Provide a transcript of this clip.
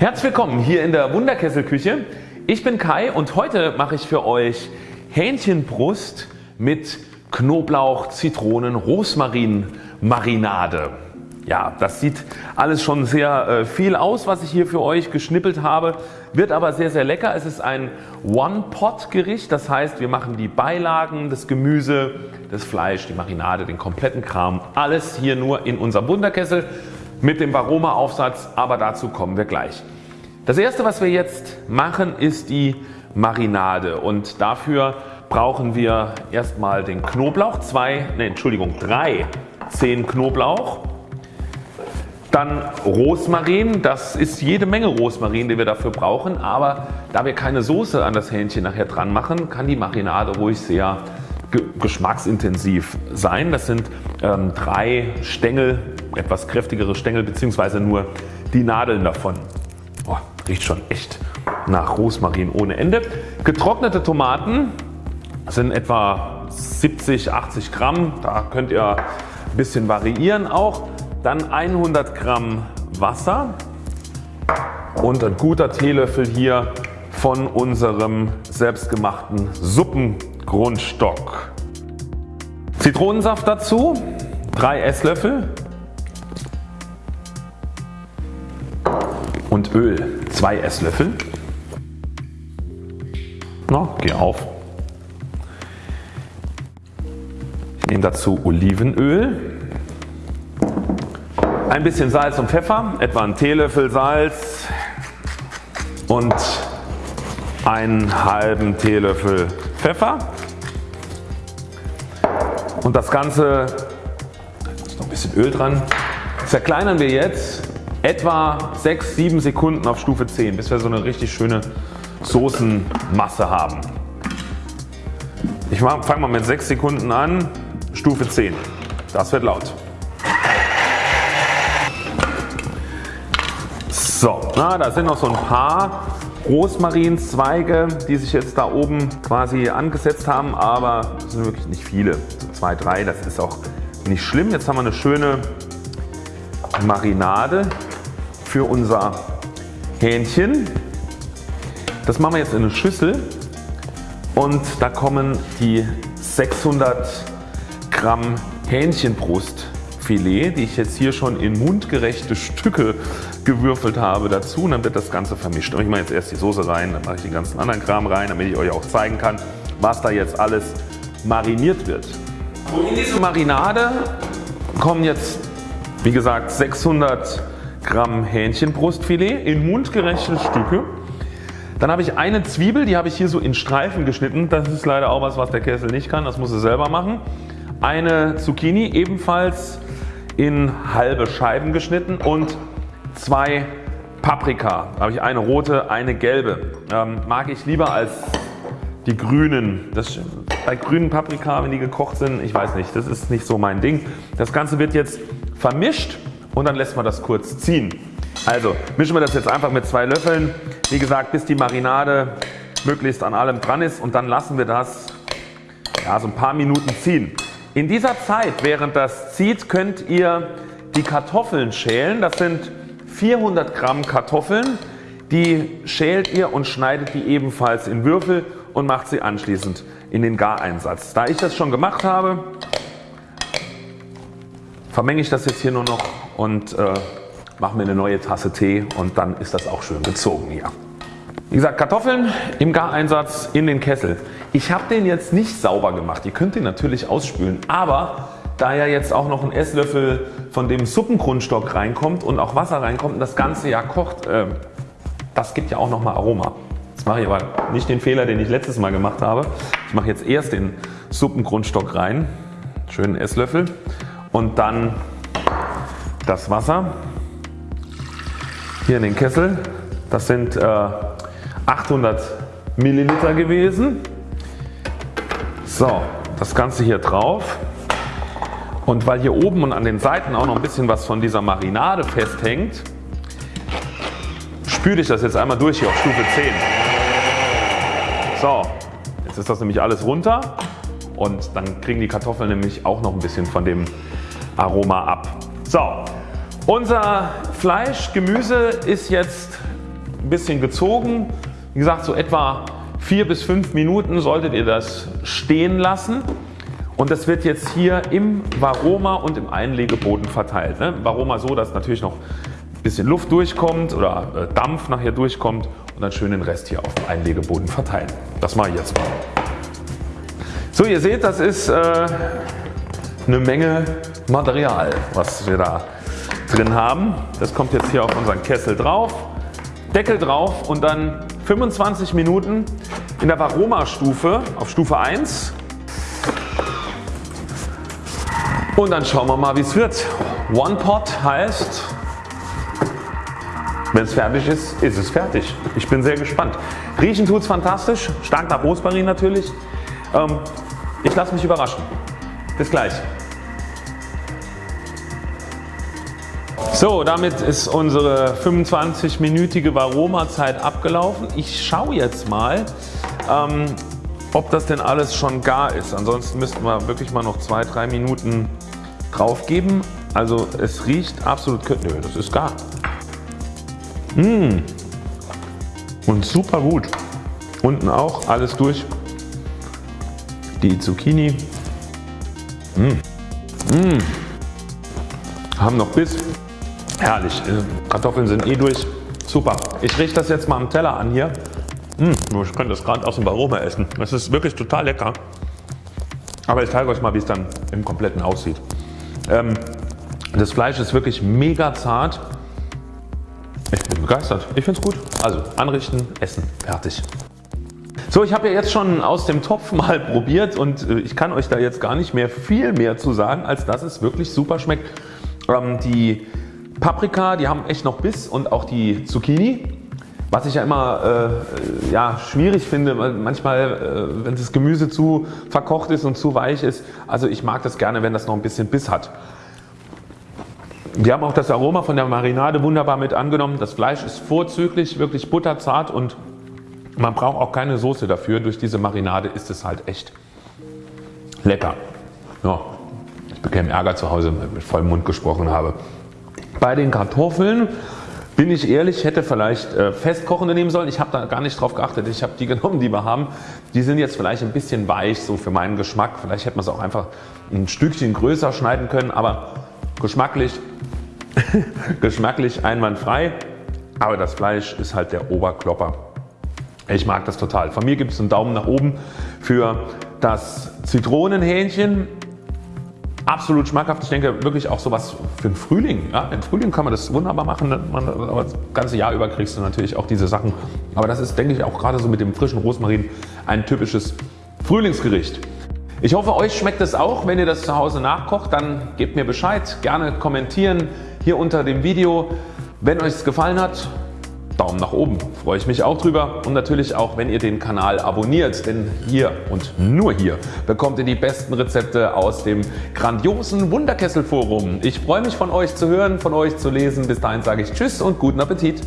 Herzlich willkommen hier in der Wunderkesselküche. Ich bin Kai und heute mache ich für euch Hähnchenbrust mit Knoblauch, Zitronen, Rosmarin Marinade. Ja, das sieht alles schon sehr äh, viel aus was ich hier für euch geschnippelt habe, wird aber sehr sehr lecker. Es ist ein One-Pot Gericht, das heißt wir machen die Beilagen, das Gemüse, das Fleisch, die Marinade, den kompletten Kram, alles hier nur in unserem Wunderkessel mit dem Varoma Aufsatz, aber dazu kommen wir gleich. Das erste was wir jetzt machen ist die Marinade und dafür brauchen wir erstmal den Knoblauch, zwei, ne, Entschuldigung, drei Zehen Knoblauch, dann Rosmarin, das ist jede Menge Rosmarin die wir dafür brauchen, aber da wir keine Soße an das Hähnchen nachher dran machen, kann die Marinade ruhig sehr geschmacksintensiv sein. Das sind ähm, drei Stängel etwas kräftigere Stängel bzw. nur die Nadeln davon. Oh, riecht schon echt nach Rosmarin ohne Ende. Getrocknete Tomaten sind etwa 70, 80 Gramm. Da könnt ihr ein bisschen variieren auch. Dann 100 Gramm Wasser und ein guter Teelöffel hier von unserem selbstgemachten Suppengrundstock. Zitronensaft dazu 3 Esslöffel Öl 2 Esslöffel. Na, geh auf. Ich nehme dazu Olivenöl, ein bisschen Salz und Pfeffer, etwa einen Teelöffel Salz und einen halben Teelöffel Pfeffer und das Ganze, ist noch ein bisschen Öl dran, zerkleinern wir jetzt etwa 6-7 Sekunden auf Stufe 10 bis wir so eine richtig schöne Soßenmasse haben. Ich fange mal mit 6 Sekunden an, Stufe 10. Das wird laut. So, na, da sind noch so ein paar Rosmarinzweige die sich jetzt da oben quasi angesetzt haben, aber es sind wirklich nicht viele. So zwei, drei, das ist auch nicht schlimm. Jetzt haben wir eine schöne Marinade für unser Hähnchen. Das machen wir jetzt in eine Schüssel und da kommen die 600 Gramm Hähnchenbrustfilet, die ich jetzt hier schon in mundgerechte Stücke gewürfelt habe dazu und dann wird das Ganze vermischt. Und ich mache jetzt erst die Soße rein, dann mache ich den ganzen anderen Kram rein, damit ich euch auch zeigen kann, was da jetzt alles mariniert wird. In diese Marinade kommen jetzt wie gesagt 600 Gramm Hähnchenbrustfilet in mundgerechte Stücke. Dann habe ich eine Zwiebel, die habe ich hier so in Streifen geschnitten. Das ist leider auch was was der Kessel nicht kann, das muss er selber machen. Eine Zucchini ebenfalls in halbe Scheiben geschnitten und zwei Paprika. Da habe ich eine rote, eine gelbe. Ähm, mag ich lieber als die grünen. Das, bei grünen Paprika wenn die gekocht sind, ich weiß nicht, das ist nicht so mein Ding. Das Ganze wird jetzt vermischt und dann lässt man das kurz ziehen. Also mischen wir das jetzt einfach mit zwei Löffeln, wie gesagt bis die Marinade möglichst an allem dran ist und dann lassen wir das ja, so ein paar Minuten ziehen. In dieser Zeit während das zieht könnt ihr die Kartoffeln schälen. Das sind 400 Gramm Kartoffeln. Die schält ihr und schneidet die ebenfalls in Würfel und macht sie anschließend in den Gareinsatz. Da ich das schon gemacht habe vermenge ich das jetzt hier nur noch und äh, mache mir eine neue Tasse Tee und dann ist das auch schön gezogen hier. Wie gesagt Kartoffeln im Gareinsatz in den Kessel. Ich habe den jetzt nicht sauber gemacht. Ihr könnt den natürlich ausspülen, aber da ja jetzt auch noch ein Esslöffel von dem Suppengrundstock reinkommt und auch Wasser reinkommt und das Ganze ja kocht, äh, das gibt ja auch nochmal Aroma. Jetzt mache ich aber nicht den Fehler den ich letztes Mal gemacht habe. Ich mache jetzt erst den Suppengrundstock rein, schönen Esslöffel und dann das Wasser hier in den Kessel. Das sind äh, 800 Milliliter gewesen. So, das Ganze hier drauf. Und weil hier oben und an den Seiten auch noch ein bisschen was von dieser Marinade festhängt, spüle ich das jetzt einmal durch hier auf Stufe 10. So, jetzt ist das nämlich alles runter und dann kriegen die Kartoffeln nämlich auch noch ein bisschen von dem Aroma ab. So, unser Fleisch, Gemüse ist jetzt ein bisschen gezogen. Wie gesagt so etwa 4 bis 5 Minuten solltet ihr das stehen lassen und das wird jetzt hier im Varoma und im Einlegeboden verteilt. Ne? Varoma so dass natürlich noch ein bisschen Luft durchkommt oder äh, Dampf nachher durchkommt und dann schön den Rest hier auf dem Einlegeboden verteilen. Das mache ich jetzt mal. So ihr seht das ist äh, eine Menge Material was wir da drin haben. Das kommt jetzt hier auf unseren Kessel drauf, Deckel drauf und dann 25 Minuten in der Varoma Stufe auf Stufe 1 und dann schauen wir mal wie es wird. One Pot heißt wenn es fertig ist, ist es fertig. Ich bin sehr gespannt. Riechen tut es fantastisch, stark nach Rosmarin natürlich. Ähm, ich lasse mich überraschen. Bis gleich. So, damit ist unsere 25-minütige Varoma-Zeit abgelaufen. Ich schaue jetzt mal, ähm, ob das denn alles schon gar ist. Ansonsten müssten wir wirklich mal noch 2-3 Minuten drauf geben. Also es riecht absolut, nö, das ist gar. Mmh. Und super gut. Unten auch alles durch. Die Zucchini. Mmh. Mmh. Haben noch Biss. Herrlich. Äh, Kartoffeln sind eh durch. Super. Ich richte das jetzt mal am Teller an hier. Mmh. Ich könnte das gerade aus dem Aroma essen. Das ist wirklich total lecker. Aber ich zeige euch mal wie es dann im kompletten aussieht. Ähm, das Fleisch ist wirklich mega zart. Ich bin begeistert. Ich finde es gut. Also anrichten, essen, fertig. So ich habe ja jetzt schon aus dem Topf mal probiert und äh, ich kann euch da jetzt gar nicht mehr viel mehr zu sagen als dass es wirklich super schmeckt. Ähm, die Paprika die haben echt noch Biss und auch die Zucchini. Was ich ja immer äh, ja, schwierig finde, manchmal äh, wenn das Gemüse zu verkocht ist und zu weich ist. Also ich mag das gerne wenn das noch ein bisschen Biss hat. Wir haben auch das Aroma von der Marinade wunderbar mit angenommen. Das Fleisch ist vorzüglich wirklich butterzart und man braucht auch keine Soße dafür. Durch diese Marinade ist es halt echt lecker. Ja, ich bekäme Ärger zu Hause, wenn ich mit vollem Mund gesprochen habe. Bei den Kartoffeln bin ich ehrlich, hätte vielleicht äh, festkochende nehmen sollen. Ich habe da gar nicht drauf geachtet. Ich habe die genommen, die wir haben. Die sind jetzt vielleicht ein bisschen weich, so für meinen Geschmack. Vielleicht hätte man es auch einfach ein Stückchen größer schneiden können, aber geschmacklich geschmacklich einwandfrei, aber das Fleisch ist halt der Oberklopper. Ich mag das total. Von mir gibt es einen Daumen nach oben für das Zitronenhähnchen. Absolut schmackhaft. Ich denke wirklich auch sowas für den Frühling. Ja, Im Frühling kann man das wunderbar machen. Aber das ganze Jahr über kriegst du natürlich auch diese Sachen. Aber das ist denke ich auch gerade so mit dem frischen Rosmarin ein typisches Frühlingsgericht. Ich hoffe euch schmeckt es auch. Wenn ihr das zu Hause nachkocht, dann gebt mir Bescheid. Gerne kommentieren hier unter dem Video. Wenn euch es gefallen hat, Daumen nach oben, freue ich mich auch drüber und natürlich auch wenn ihr den Kanal abonniert, denn hier und nur hier bekommt ihr die besten Rezepte aus dem grandiosen Wunderkessel Forum. Ich freue mich von euch zu hören, von euch zu lesen. Bis dahin sage ich Tschüss und guten Appetit.